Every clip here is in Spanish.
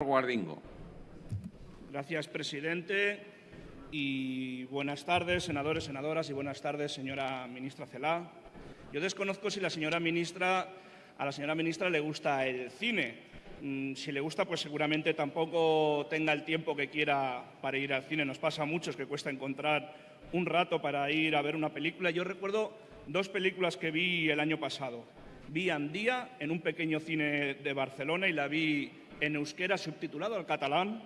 Guardingo. Gracias, presidente. Y buenas tardes, senadores, senadoras, y buenas tardes, señora ministra Celá. Yo desconozco si la señora ministra, a la señora ministra le gusta el cine. Mm, si le gusta, pues seguramente tampoco tenga el tiempo que quiera para ir al cine. Nos pasa a muchos que cuesta encontrar un rato para ir a ver una película. Yo recuerdo dos películas que vi el año pasado. Vi Andía en un pequeño cine de Barcelona y la vi en euskera subtitulado al catalán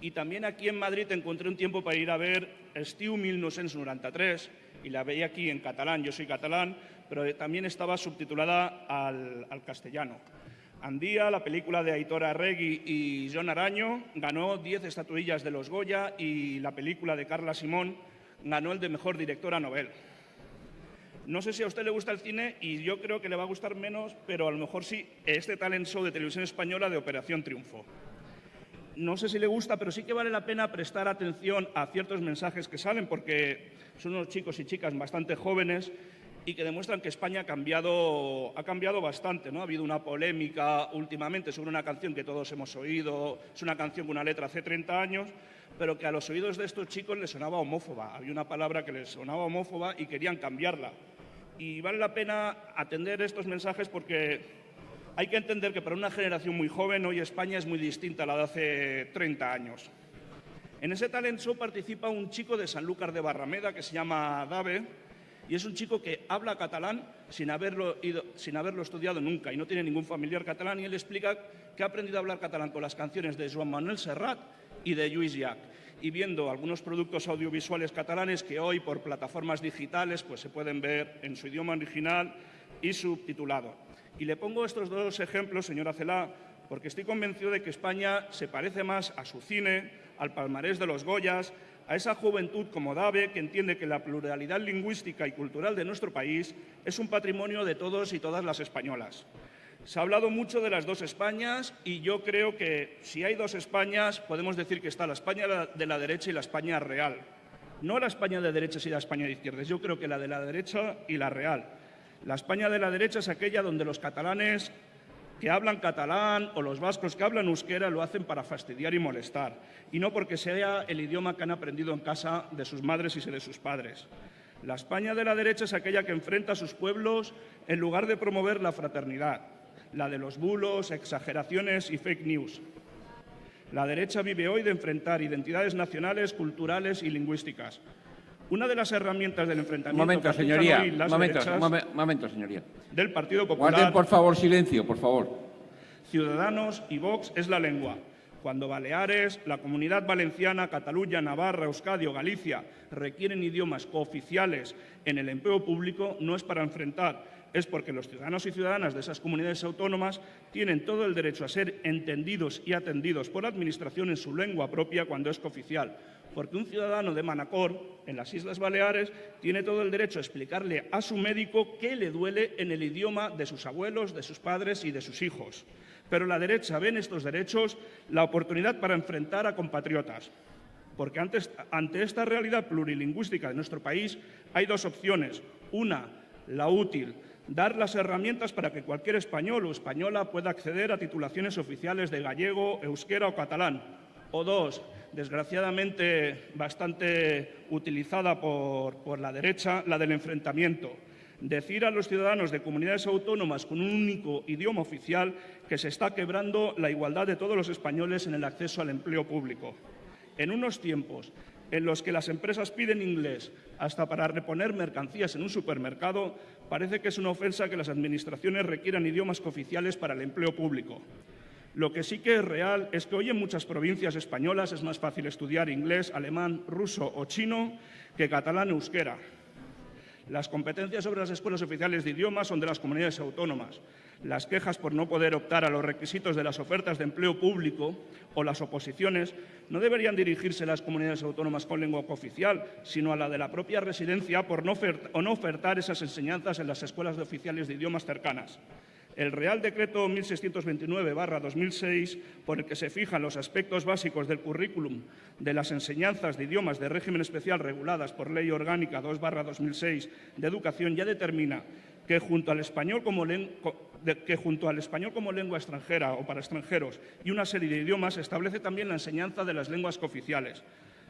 y también aquí en Madrid encontré un tiempo para ir a ver Estiu 1993 y la veía aquí en catalán, yo soy catalán, pero también estaba subtitulada al, al castellano. Andía, la película de Aitor Arregui y John Araño, ganó 10 estatuillas de los Goya y la película de Carla Simón ganó el de Mejor Directora Nobel. No sé si a usted le gusta el cine y yo creo que le va a gustar menos, pero a lo mejor sí, este talent show de televisión española de Operación Triunfo. No sé si le gusta, pero sí que vale la pena prestar atención a ciertos mensajes que salen, porque son unos chicos y chicas bastante jóvenes y que demuestran que España ha cambiado, bastante. ¿no? Ha habido una polémica últimamente sobre una canción que todos hemos oído, es una canción con una letra hace 30 años, pero que a los oídos de estos chicos les sonaba homófoba. Había una palabra que les sonaba homófoba y querían cambiarla y vale la pena atender estos mensajes porque hay que entender que para una generación muy joven hoy España es muy distinta a la de hace 30 años. En ese talent show participa un chico de Sanlúcar de Barrameda que se llama Dave y es un chico que habla catalán sin haberlo, sin haberlo estudiado nunca y no tiene ningún familiar catalán y él explica que ha aprendido a hablar catalán con las canciones de Joan Manuel Serrat y de Lluís Llach y viendo algunos productos audiovisuales catalanes que hoy por plataformas digitales pues, se pueden ver en su idioma original y subtitulado. Y le pongo estos dos ejemplos, señora Celá, porque estoy convencido de que España se parece más a su cine, al palmarés de los Goyas, a esa juventud como Dave que entiende que la pluralidad lingüística y cultural de nuestro país es un patrimonio de todos y todas las españolas. Se ha hablado mucho de las dos Españas y yo creo que si hay dos Españas podemos decir que está la España de la derecha y la España real. No la España de derechas y la España de izquierdas, yo creo que la de la derecha y la real. La España de la derecha es aquella donde los catalanes que hablan catalán o los vascos que hablan euskera lo hacen para fastidiar y molestar, y no porque sea el idioma que han aprendido en casa de sus madres y de sus padres. La España de la derecha es aquella que enfrenta a sus pueblos en lugar de promover la fraternidad, la de los bulos, exageraciones y fake news. La derecha vive hoy de enfrentar identidades nacionales, culturales y lingüísticas. Una de las herramientas del enfrentamiento momento, señoría, momento, momento, señoría. del Partido Popular... Guarden, por favor, silencio, por favor. Ciudadanos y Vox es la lengua. Cuando Baleares, la Comunidad Valenciana, Cataluña, Navarra, Euskadi o Galicia requieren idiomas cooficiales en el empleo público, no es para enfrentar, es porque los ciudadanos y ciudadanas de esas comunidades autónomas tienen todo el derecho a ser entendidos y atendidos por la Administración en su lengua propia cuando es cooficial. Porque un ciudadano de Manacor, en las Islas Baleares, tiene todo el derecho a explicarle a su médico qué le duele en el idioma de sus abuelos, de sus padres y de sus hijos. Pero la derecha ve en estos derechos la oportunidad para enfrentar a compatriotas. Porque ante esta realidad plurilingüística de nuestro país hay dos opciones. Una, la útil, dar las herramientas para que cualquier español o española pueda acceder a titulaciones oficiales de gallego, euskera o catalán. O dos, desgraciadamente bastante utilizada por, por la derecha, la del enfrentamiento. Decir a los ciudadanos de comunidades autónomas con un único idioma oficial que se está quebrando la igualdad de todos los españoles en el acceso al empleo público. En unos tiempos en los que las empresas piden inglés hasta para reponer mercancías en un supermercado, parece que es una ofensa que las administraciones requieran idiomas cooficiales para el empleo público. Lo que sí que es real es que hoy en muchas provincias españolas es más fácil estudiar inglés, alemán, ruso o chino que catalán o euskera. Las competencias sobre las escuelas oficiales de idiomas son de las comunidades autónomas. Las quejas por no poder optar a los requisitos de las ofertas de empleo público o las oposiciones no deberían dirigirse a las comunidades autónomas con lengua cooficial, sino a la de la propia residencia por no, ofertar esas enseñanzas en las escuelas oficiales de idiomas cercanas. El Real Decreto 1629-2006, por el que se fijan los aspectos básicos del currículum de las enseñanzas de idiomas de régimen especial reguladas por Ley Orgánica 2-2006 de Educación, ya determina que junto al español como, lengua extranjera o para extranjeros y una serie de idiomas establece también la enseñanza de las lenguas cooficiales.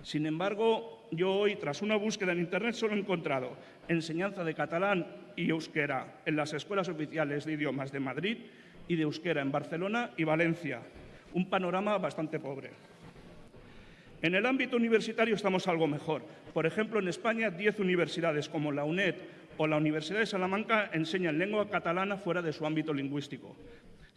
Sin embargo, yo hoy, tras una búsqueda en Internet, solo he encontrado enseñanza de catalán y euskera en las escuelas oficiales de idiomas de Madrid y de euskera en Barcelona y Valencia. Un panorama bastante pobre. En el ámbito universitario estamos algo mejor. Por ejemplo, en España, 10 universidades como la UNED o la Universidad de Salamanca enseñan lengua catalana fuera de su ámbito lingüístico.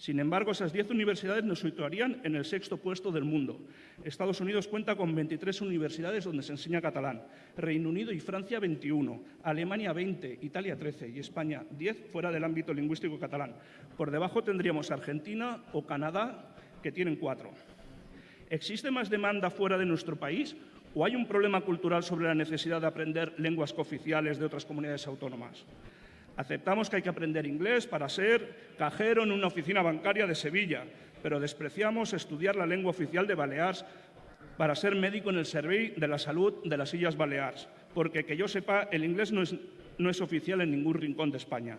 Sin embargo, esas 10 universidades nos situarían en el sexto puesto del mundo. Estados Unidos cuenta con 23 universidades donde se enseña catalán, Reino Unido y Francia 21, Alemania 20, Italia 13 y España 10 fuera del ámbito lingüístico catalán. Por debajo tendríamos Argentina o Canadá, que tienen cuatro. ¿Existe más demanda fuera de nuestro país o hay un problema cultural sobre la necesidad de aprender lenguas cooficiales de otras comunidades autónomas? Aceptamos que hay que aprender inglés para ser cajero en una oficina bancaria de Sevilla, pero despreciamos estudiar la lengua oficial de Baleares para ser médico en el Servicio de la Salud de las Islas Baleares, porque que yo sepa, el inglés no es, no es oficial en ningún rincón de España.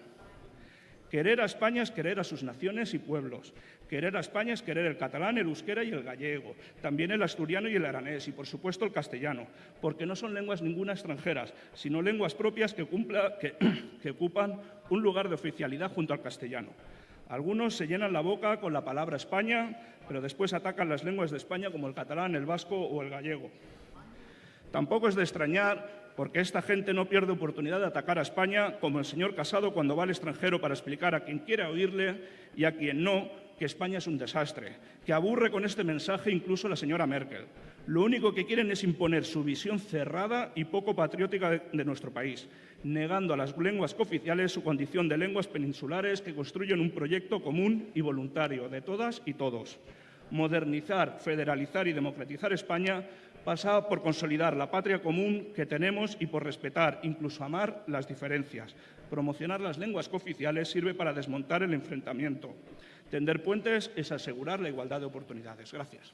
Querer a España es querer a sus naciones y pueblos. Querer a España es querer el catalán, el euskera y el gallego, también el asturiano y el aranés y, por supuesto, el castellano, porque no son lenguas ninguna extranjeras, sino lenguas propias que, que, que ocupan un lugar de oficialidad junto al castellano. Algunos se llenan la boca con la palabra España, pero después atacan las lenguas de España como el catalán, el vasco o el gallego. Tampoco es de extrañar porque esta gente no pierde oportunidad de atacar a España como el señor Casado cuando va al extranjero para explicar a quien quiera oírle y a quien no que España es un desastre, que aburre con este mensaje incluso la señora Merkel. Lo único que quieren es imponer su visión cerrada y poco patriótica de, nuestro país, negando a las lenguas cooficiales su condición de lenguas peninsulares que construyen un proyecto común y voluntario de todas y todos. Modernizar, federalizar y democratizar España pasa por consolidar la patria común que tenemos y por respetar, incluso amar, las diferencias. Promocionar las lenguas cooficiales sirve para desmontar el enfrentamiento. Tender puentes es asegurar la igualdad de oportunidades. Gracias.